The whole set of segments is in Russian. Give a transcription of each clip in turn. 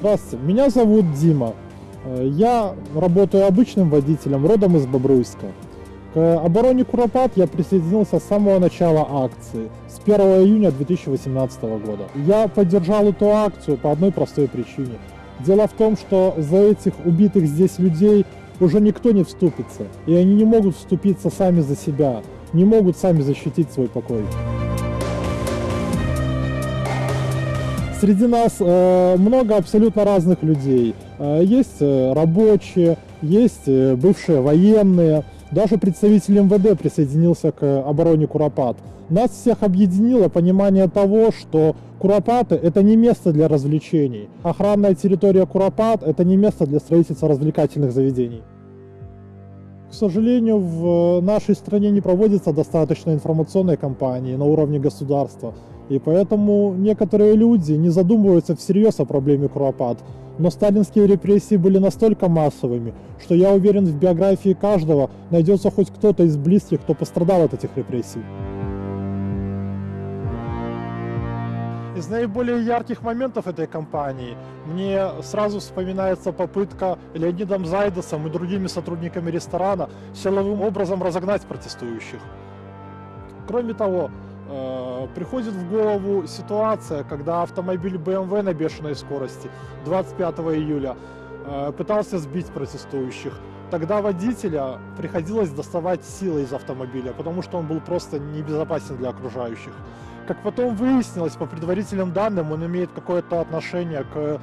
Здравствуйте, меня зовут Дима. Э, Я работаю обычным водителем, родом из Бобруйска. К обороне Куропат я присоединился с самого начала акции, с 1 июня 2018 года. Я поддержал эту акцию по одной простой причине. Дело в том, что за этих убитых здесь людей уже никто не вступится, и они не могут вступиться сами за себя, не могут сами защитить свой покой. Среди нас э, много абсолютно разных людей. Э, есть э, рабочие, есть бывшие военные, даже представитель МВД присоединился к обороне Куропат. Нас всех объединило понимание того, что Куропаты – это не место для развлечений. Охранная территория Куропат – это не место для строительства развлекательных заведений. К сожалению, в нашей стране не проводится достаточно информационной кампании на уровне государства. И поэтому некоторые люди не задумываются всерьез о проблеме Куропат. Но сталинские репрессии были настолько массовыми, что я уверен, в биографии каждого найдется хоть кто-то из близких, кто пострадал от этих репрессий. Из наиболее ярких моментов этой кампании мне сразу вспоминается попытка Леонидом Зайдосом и другими сотрудниками ресторана силовым образом разогнать протестующих. Кроме того, приходит в голову ситуация, когда автомобиль BMW на бешеной скорости 25 июля э, пытался сбить протестующих. Тогда водителя приходилось доставать силой из автомобиля, потому что он был просто небезопасен для окружающих. Как потом выяснилось, по предварительным данным, он имеет какое-то отношение к э,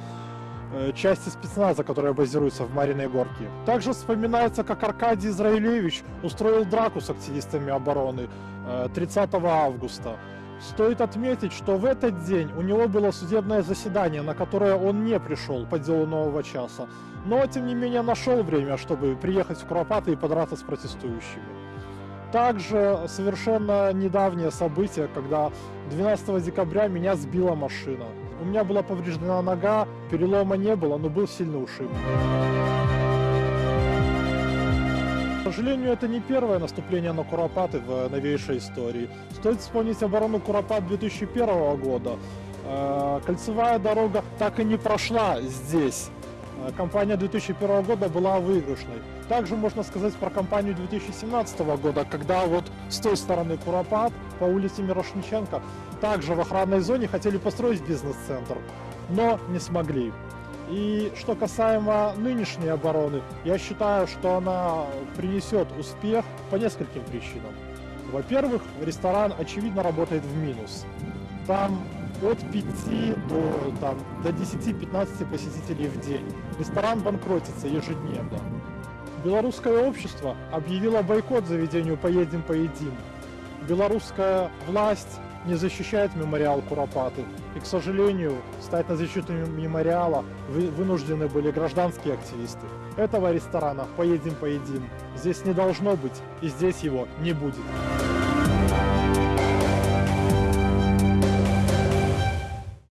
части спецназа, которая базируется в Мариной Горке. Также вспоминается, как Аркадий Израилевич устроил драку с активистами обороны э, 30 августа. Стоит отметить, что в этот день у него было судебное заседание, на которое он не пришел по делу нового часа, но тем не менее нашел время, чтобы приехать в Куропаты и подраться с протестующими. Также совершенно недавнее событие, когда 12 декабря меня сбила машина. У меня была повреждена нога, перелома не было, но был сильный ушиб. К сожалению, это не первое наступление на Куропаты в новейшей истории. Стоит вспомнить оборону Куропат 2001 года. Э, Кольцевая дорога так и не прошла здесь. Э, Кампания 2001 года была выигрышной. Также можно сказать про кампанию 2017 года, когда вот с той стороны Куропат по улице Мирошниченко также в охранной зоне хотели построить бизнес-центр, но не смогли. И что касаемо нынешней обороны, я считаю, что она принесет успех по нескольким причинам. Во-первых, ресторан очевидно работает в минус. Там от 5 до, там, до 10-15 посетителей в день. Ресторан банкротится ежедневно. Белорусское общество объявило бойкот заведению «Поедем, поедим». Белорусская власть не защищает мемориал Куропаты. И, к сожалению, стать на защиту мемориала вы- вынуждены были гражданские активисты. Этого ресторана «Поедем, поедим» здесь не должно быть, и здесь его не будет.